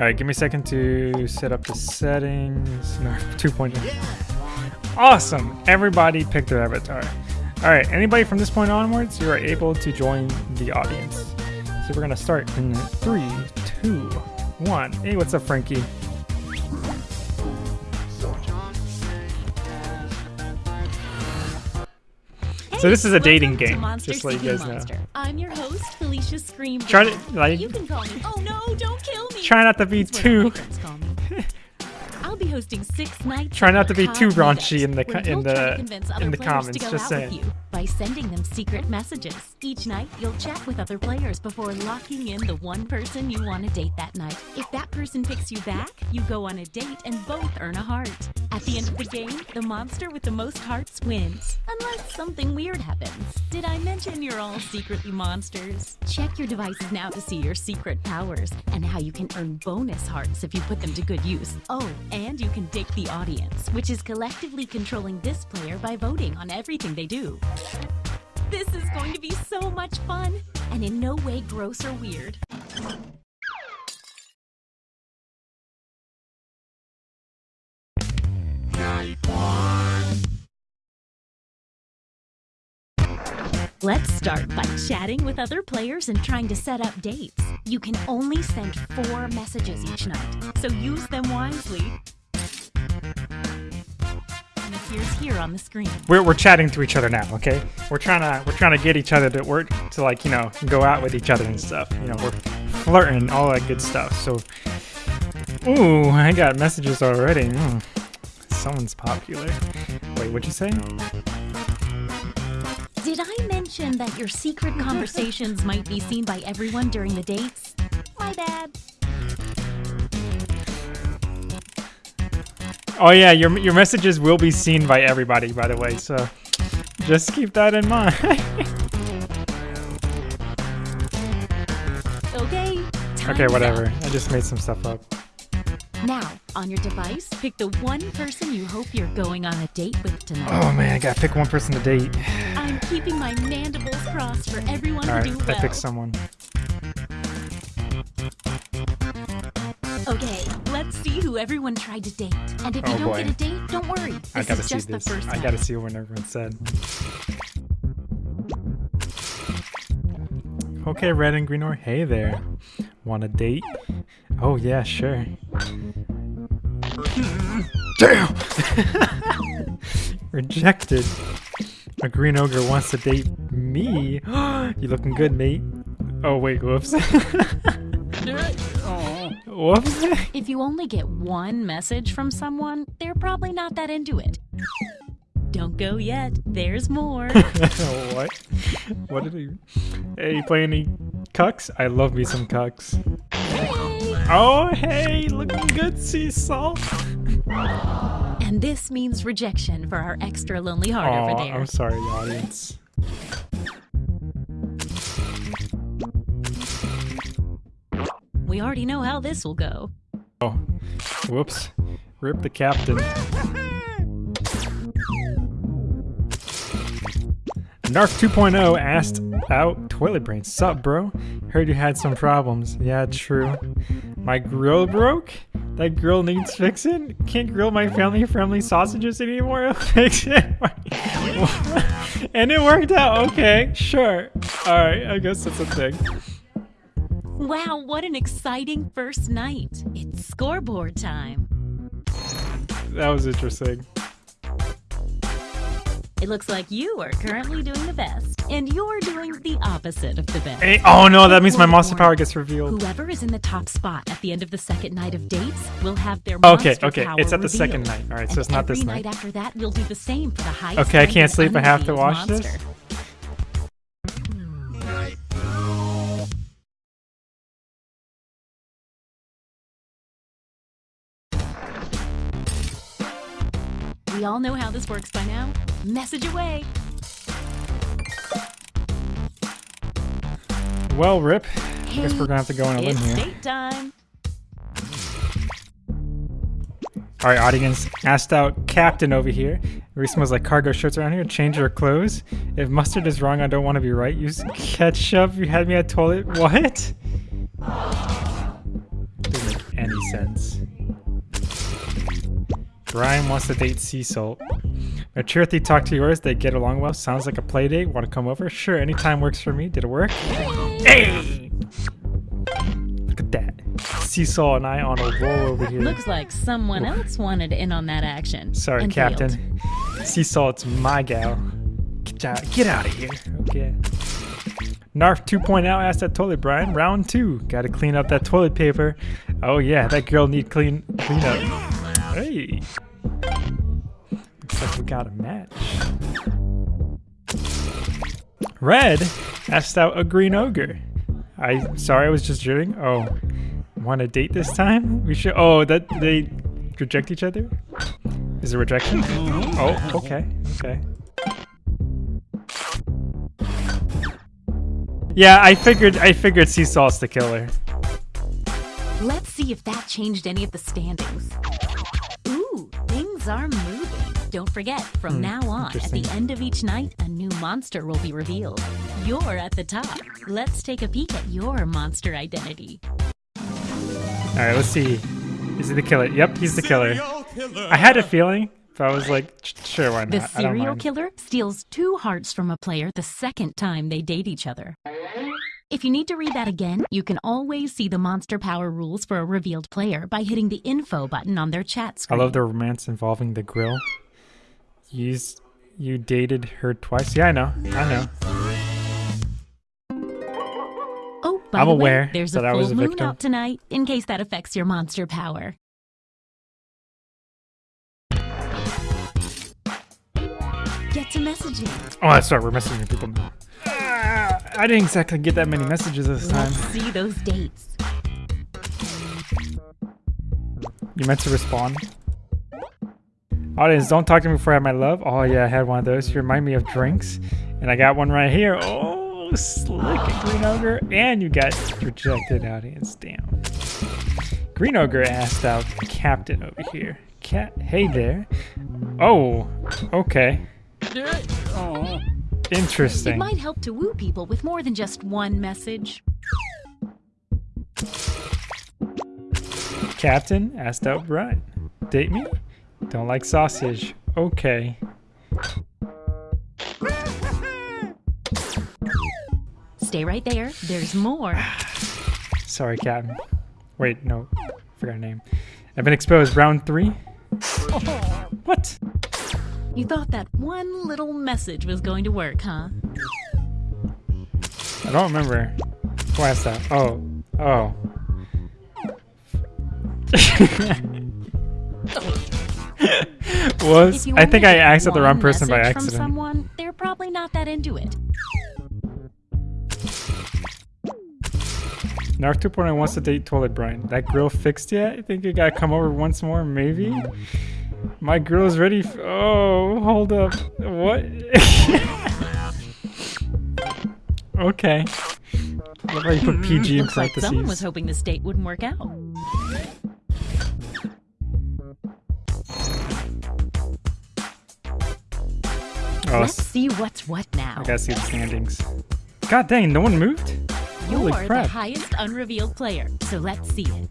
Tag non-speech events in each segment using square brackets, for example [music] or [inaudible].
Alright, give me a second to set up the settings. No, [laughs] 2.0. Awesome! Everybody picked their avatar. Alright, anybody from this point onwards, you are able to join the audience. So we're gonna start in three, two, one. Hey, what's up, Frankie? So this is a dating game, just so you guys know. Monster. I'm your host, Felicia Scream. Try to like You can call me. Oh no! Don't kill me. try not to be That's what all my too hosting six nights. Try not to be too raunchy in the in you'll try to the- in the comments, just saying. You by sending them secret messages. Each night, you'll chat with other players before locking in the one person you want to date that night. If that person picks you back, you go on a date and both earn a heart. At the end of the game, the monster with the most hearts wins. Unless something weird happens. Did I mention you're all secretly monsters? Check your devices now to see your secret powers and how you can earn bonus hearts if you put them to good use. Oh, and you can date the audience, which is collectively controlling this player by voting on everything they do. This is going to be so much fun, and in no way gross or weird. Let's start by chatting with other players and trying to set up dates. You can only send four messages each night, so use them wisely. And appears here on the screen. we're, we're chatting to each other now, okay? We're trying to we're trying to get each other to work to like you know go out with each other and stuff. You know we're flirting, all that good stuff. So, ooh, I got messages already. Mm, someone's popular. Wait, what'd you say? Did I mention that your secret conversations might be seen by everyone during the dates? My bad. Oh yeah, your your messages will be seen by everybody, by the way. So, just keep that in mind. [laughs] Okay. okay, whatever. up. I just made some stuff up. Now, on your device, pick the one person you hope you're going on a date with tonight. Oh man, I gotta pick one person to date. I'm keeping my mandibles crossed for everyone All right, to do I well. picked someone. Okay, let's see who everyone tried to date. And if Oh, you don't boy. get a date, don't worry. This I gotta is see just this. the first I gotta see what everyone said. Okay, red and green or hey there. Want a date? Oh yeah, sure. Damn! [laughs] Rejected. A green ogre wants to date me. [gasps] you looking good, mate. Oh wait, whoops. [laughs] whoops. [laughs] If you only get one message from someone, they're probably not that into it. Don't go yet. There's more. [laughs] what? What did he? Hey, you play any cucks? I love me some cucks. Oh, hey, looking good, sea salt. and this means rejection for our extra lonely heart over there. I'm sorry, audience. We already know how this will go. Oh, whoops. Rip the captain. Narf 2.0 asked out Toilet Brian. Sup, bro? Heard you had some problems. Yeah, true. My grill broke? That grill needs fixing? Can't grill my family friendly sausages anymore? [laughs] Fix it. [laughs] and it worked out. Okay, sure. Alright, I guess that's a thing. Wow, what an exciting first night. It's scoreboard time. That was interesting. It looks like you are currently doing the best, and you're doing the opposite of the best. Hey, oh no, that means my monster power gets revealed. Whoever is in the top spot at the end of the second night of dates will have their Okay, monster okay, power it's at the revealed. second night. All right, so And it's not this every night. night after that, we'll do the same for the highest. Okay, I can't sleep. I have to watch this? We all know how this works by now. Message away. Well, Rip, Hey, guess we're gonna have to go in a limb here. date time. All right, audience, asked out Captain over here. Everybody smells like cargo shirts around here. Change your clothes. If mustard is wrong, I don't want to be right. Use ketchup. You had me at toilet. What? Didn't make any sense. Brian wants to date Sea Salt. Cherothy talk to yours, they get along well. Sounds like a play date. Want to come over? Sure, anytime works for me. Did it work? Hey! Look at that. Seesaw and I on a roll over here. Looks like someone else wanted in on that action. Sorry, and failed. Captain. Seesaw, it's my gal. Get out, get out of here. Okay. Narf 2.0 asked that toilet, Brian. Round two. Gotta clean up that toilet paper. Oh yeah, that girl need clean clean up. Hey. Looks like we got a match. Red asked out a green ogre. I sorry, I was just joking. Oh, want to date this time? We should. Oh, that they reject each other. Is it rejection? Mm-hmm. Oh, okay, okay. Yeah, I figured. I figured Seesaw's the killer. Let's see if that changed any of the standings. Ooh, things are moving. Don't forget, from Hmm, now on, at the end of each night, a new monster will be revealed. You're at the top. Let's take a peek at your monster identity. All right, let's see. Is he the killer? Yep, he's the killer. I had a feeling, but I was like, "Sh- sure, why not? The serial killer steals two hearts from a player the second time they date each other. If you need to read that again, you can always see the monster power rules for a revealed player by hitting the info button on their chat screen. I love the romance involving the grill. You you dated her twice? Yeah, I know. I know. Oh, by I'm the aware way, there's a I full was a moon victim. out tonight in case that affects your monster power. Get to messaging. Oh, that's right. We're messaging people now. I didn't exactly get that many messages this time. Let's see those dates. You meant to respond. Audience, don't talk to me before I have my love. Oh yeah, I had one of those. You remind me of drinks, and I got one right here. Oh, slick green ogre, and you got rejected, audience. Damn. Green ogre asked out Captain over here. Cat, hey there. Oh, okay. It Interesting. It might help to woo people with more than just one message. Captain asked out Brian. Date me? Don't like sausage. Okay. Stay right there. There's more. [sighs] Sorry, Captain. Wait, no. Forgot her name. I've been exposed. Round three? [laughs] What? You thought that one little message was going to work, huh? I don't remember. Who asked that? Oh. Oh. [laughs] Was I think I asked at the wrong person by message From accident. someone, they're probably not that into it. Narf 2.0 wants to date Toilet Brian. That grill fixed yet? I think you gotta come over once more, maybe? My grill's ready. F- oh, hold up. What? [laughs] okay. Love how you put PG hmm, in Looks like someone was hoping this date wouldn't work out. Oh, Let's see what's what now. I gotta see the standings. God dang, no one moved? You're the crap. highest unrevealed player, so let's see it.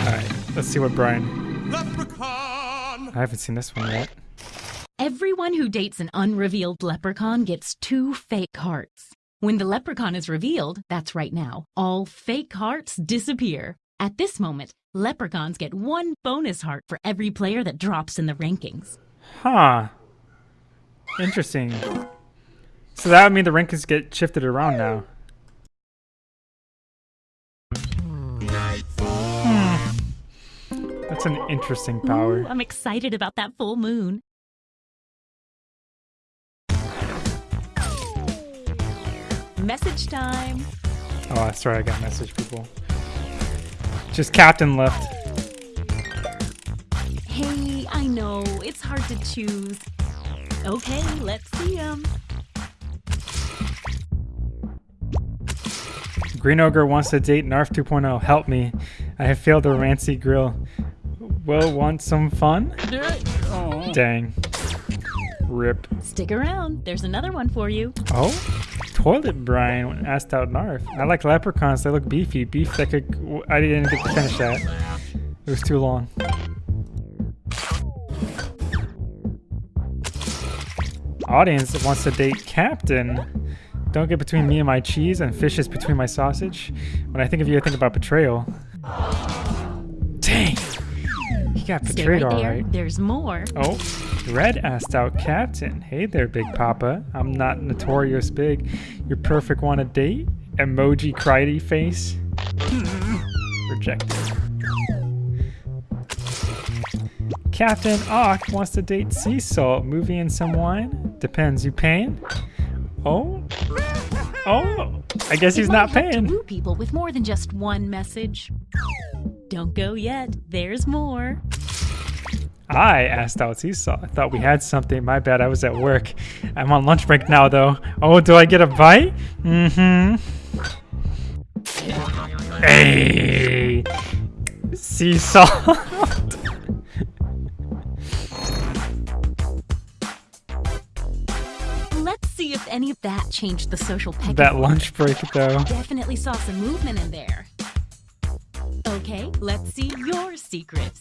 Alright, let's see what Brian. I haven't seen this one yet. Everyone who dates an unrevealed leprechaun gets two fake hearts. When the leprechaun is revealed, that's right now, all fake hearts disappear. At this moment, leprechauns get one bonus heart for every player that drops in the rankings. Huh. Interesting. So that would mean the rankings get shifted around now. That's an interesting power. Ooh, I'm excited about that full moon. Message time. Oh, that's right. I got message people. Just Captain left. Hey, I know, it's hard to choose. Okay, let's see 'em. Green Ogre wants to date Narf 2.0. Help me. I have failed the Rancy Grill. Will want some fun? Dang. Rip. Stick around, there's another one for you. Oh? toilet Brian asked out Narf. I like leprechauns. They look beefy. Beef that could. I didn't get to finish that. It was too long. Audience wants to date Captain. Don't get between me and my cheese, and fish is between my sausage. When I think of you, I think about betrayal. Dang! Got betrayed right there. alright. There's more. Oh, Red asked out Captain. Hey there, Big Papa. I'm not notorious big. Your perfect want a date? Emoji cryy face. Rejected. Captain Ock wants to date Sea Salt. Movie and some wine? Depends. You paying? Oh? Oh? I guess he's not paying. Woo people with more than just one message. Don't go yet. There's more. I asked out Seesaw. I thought we had something. My bad, I was at work. I'm on lunch break now, though. Oh, do I get a bite? Mm-hmm. Hey! Seesaw. [laughs] changed the social pecking that lunch break, though. Definitely saw some movement in there. Okay, let's see your secrets.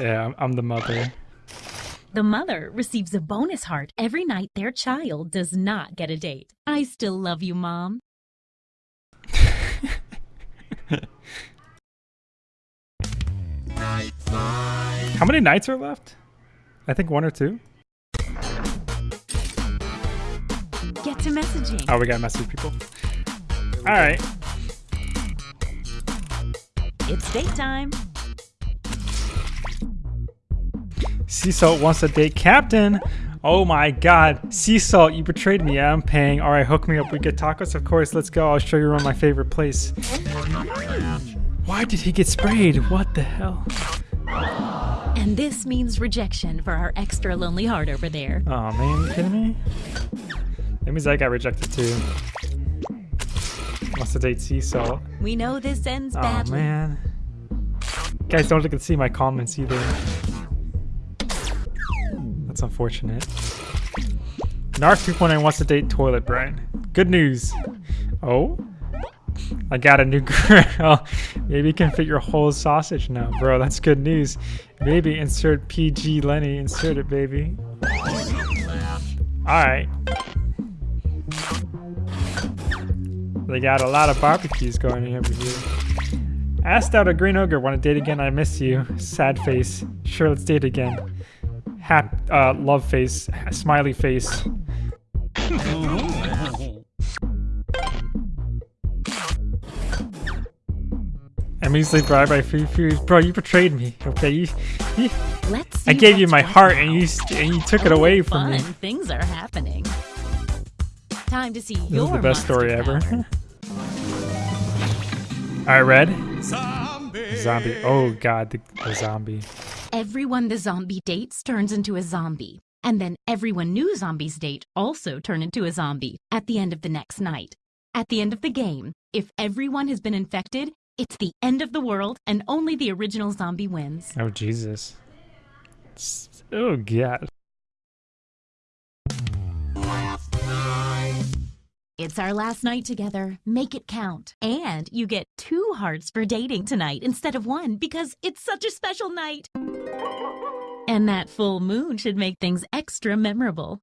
Yeah, I'm- I'm the mother. The mother receives a bonus heart every night their child does not get a date. I still love you, Mom. How many nights are left? I think one or two. Messaging. Oh, we gotta message people. All right. It's date time. Sea Salt wants to date Captain. Oh my god. Sea Salt, you betrayed me. Yeah, I'm paying. Alright, hook me up. We get tacos? Of course, let's go. I'll show you around my favorite place. Why did he get sprayed? What the hell? And this means rejection for our extra lonely heart over there. Oh man, you kidding me? That means I got rejected too. Wants to date Sea Salt. We know this ends Oh badly. man. Guys don't look and see my comments either. That's unfortunate. Narf 2.9 wants to date Toilet Brian. Good news. Oh? I got a new [laughs] girl. Maybe you can fit your whole sausage now, bro. That's good news. Maybe insert PG Lenny. Insert it, baby. Alright. They got a lot of barbecues going over here. Asked out a green ogre, want to date again? I miss you. Sad face. Sure, let's date again. Hap, uh, love face, smiley face. [laughs] I'm easily bribed by free food. Bro, you betrayed me. Okay, you, you Let's see I gave you my heart and you and you took it Oh, away from fun. me. Things are happening. Time to see This your is the best monster story ever. power. Alright, Red. Zombie. Oh god, the, the zombie. Everyone the zombie dates turns into a zombie. And then everyone new zombies date also turn into a zombie at the end of the next night. At the end of the game, if everyone has been infected, it's the end of the world and only the original zombie wins. Oh Jesus. Oh god. It's our last night together. Make it count. And you get two hearts for dating tonight instead of one because it's such a special night. And that full moon should make things extra memorable.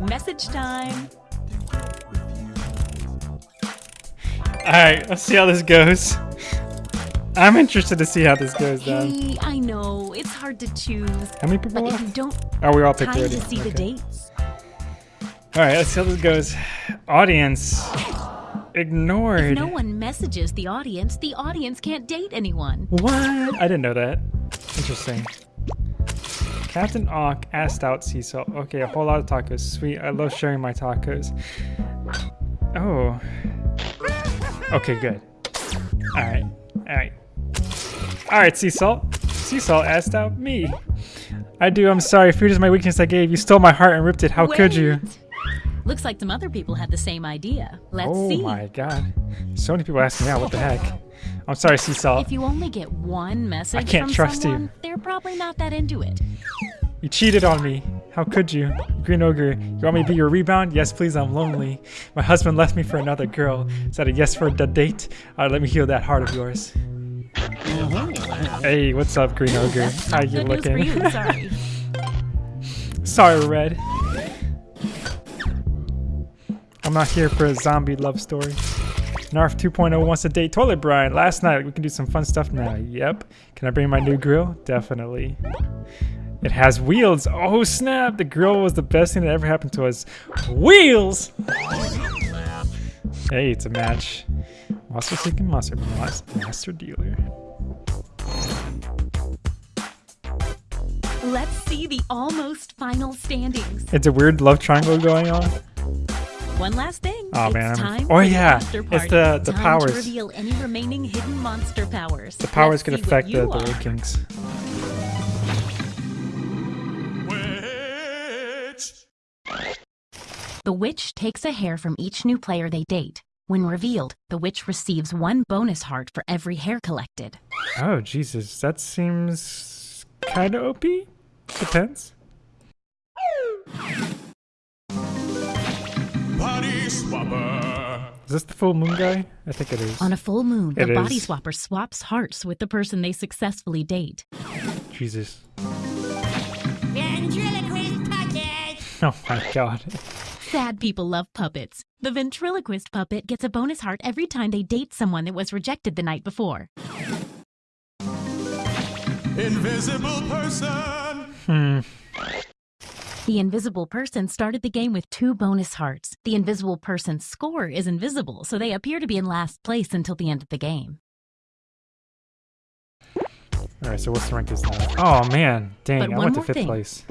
Message time. Alright, let's see how this goes. I'm interested to see how this goes down. Hey, I know it's hard to choose, How many people but if you don't Oh, we all picked time already. to see the Okay. dates, Alright, let's see how this goes. Audience. Ignored. if no one messages the audience, the audience can't date anyone. What? I didn't know that. Interesting. Captain Auk asked out sea salt. Okay, a whole lot of tacos. Sweet. I love sharing my tacos. Oh. Okay, good. Alright. Alright. Alright, sea salt. Sea salt asked out me. I do, I'm sorry. Food is my weakness I gave. You stole my heart and ripped it. How could you? Looks like some other people had the same idea. Let's oh see. my god. So many people asking me out. What the heck? I'm sorry, Sea Salt. If you only get one message I can't trust you. they're probably not that into it. You cheated on me. How could you? Green Ogre, you want me to be your rebound? Yes, please, I'm lonely. My husband left me for another girl. Is that a yes for the date? Alright, let me heal that heart of yours. Mm-hmm. Hey, what's up, Green [laughs] Ogre? How you Good news for looking? you, sorry. [laughs] Sorry, Red. I'm not here for a zombie love story. Narf 2.0 wants to date Toilet Brian. Last night, we can do some fun stuff now. Yep. Can I bring my new grill? Definitely. It has wheels. Oh, snap. The grill was the best thing that ever happened to us. Wheels! Hey, it's a match. Monster Seeking Monster Mas- Master Dealer. See the almost final standings. It's a weird love triangle going on. One last thing. Oh man, I'm- oh, yeah, it's the- the time powers. to reveal any remaining hidden monster powers. The powers Let's could affect the, you the are. Wood Kings. The witch takes a hair from each new player they date. When revealed, the witch receives one bonus heart for every hair collected. Oh, Jesus. That seems kind of OP? Depends. Body swapper. Is this the full moon guy? I think it is. On a full moon, the It body swapper swaps hearts with the person they successfully date. Jesus. Ventriloquist puppet! Oh my god. Sad people love puppets. The ventriloquist puppet gets a bonus heart every time they date someone that was rejected the night before. Invisible person. Hmm. The invisible person started the game with two bonus hearts. The invisible person's score is invisible, so they appear to be in last place until the end of the game. Alright, so what's the rank is now? Oh man. Dang, But I went to fifth thing. place.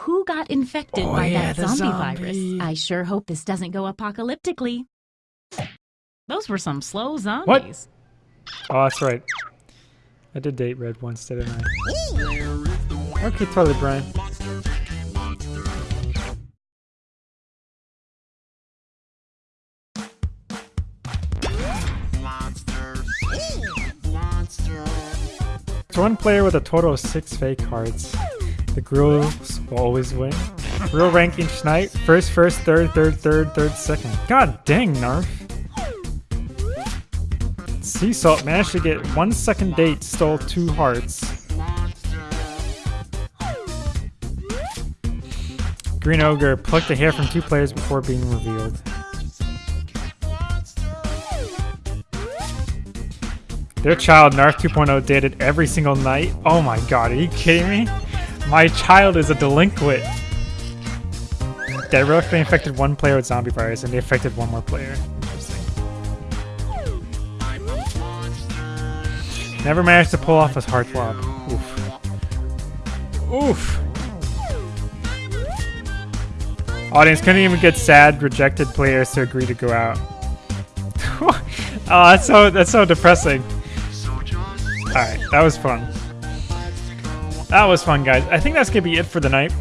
Who got infected Oh, by yeah, that zombie, zombie. virus? I sure hope this doesn't go apocalyptically. Those were some slow zombies. What? Oh, that's right. I did date Red once, didn't I? Okay, Toilet Brian. It's one player with a total of six fake cards. The grills will always win. Real rank each night. First, first, third, third, third, third, second. God dang, Narf. Sea Salt managed to get one second date, stole two hearts. Green Ogre plucked a hair from two players before being revealed. Their child, Narf 2.0, dated every single night. Oh my god, are you kidding me? My child is a delinquent. Directly infected one player with zombie virus and they affected one more player. Never managed to pull off his heart swap. Oof. Oof. Audience couldn't even get sad, rejected players to agree to go out. [laughs] oh, that's so that's so depressing. Alright, that was fun. That was fun, guys. I think that's gonna be it for the night.